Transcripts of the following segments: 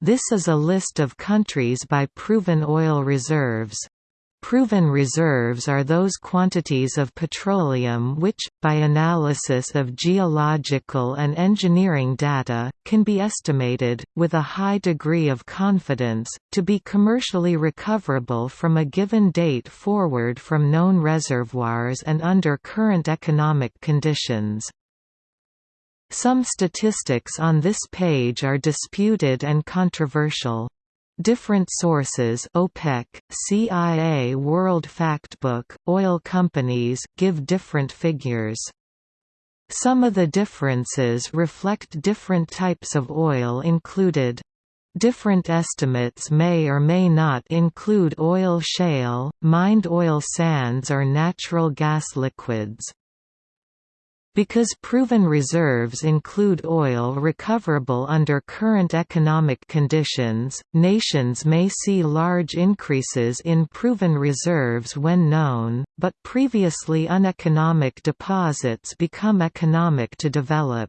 This is a list of countries by proven oil reserves. Proven reserves are those quantities of petroleum which, by analysis of geological and engineering data, can be estimated, with a high degree of confidence, to be commercially recoverable from a given date forward from known reservoirs and under current economic conditions. Some statistics on this page are disputed and controversial. Different sources OPEC, CIA World Factbook, oil companies give different figures. Some of the differences reflect different types of oil included. Different estimates may or may not include oil shale, mined oil sands or natural gas liquids. Because proven reserves include oil recoverable under current economic conditions, nations may see large increases in proven reserves when known, but previously uneconomic deposits become economic to develop.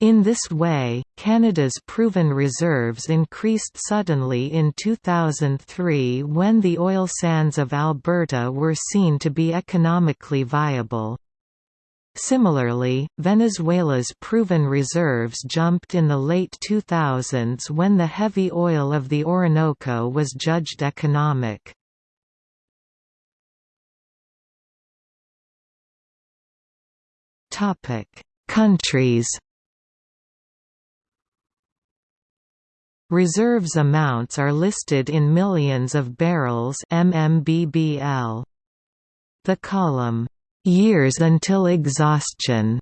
In this way, Canada's proven reserves increased suddenly in 2003 when the oil sands of Alberta were seen to be economically viable. Similarly, Venezuela's proven reserves jumped in the late 2000s when the heavy oil of the Orinoco was judged economic. Countries Reserves amounts are listed in millions of barrels MMBBL. The column years until exhaustion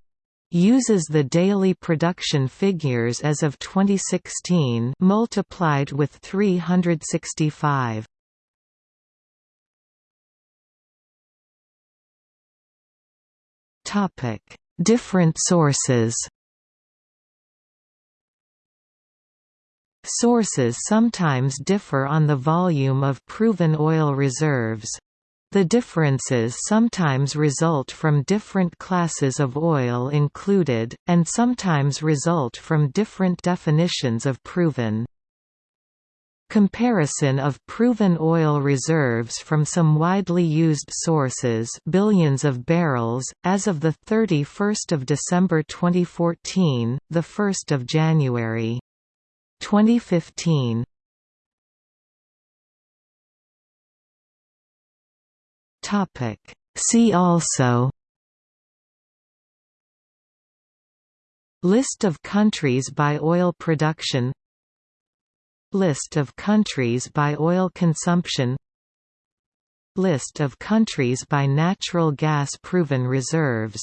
uses the daily production figures as of 2016 multiplied with 365. Topic: Different sources. Sources sometimes differ on the volume of proven oil reserves. The differences sometimes result from different classes of oil included, and sometimes result from different definitions of proven. Comparison of proven oil reserves from some widely used sources billions of barrels, as of 31 December 2014, 1 January 2015 Topic. See also List of countries by oil production List of countries by oil consumption List of countries by natural gas proven reserves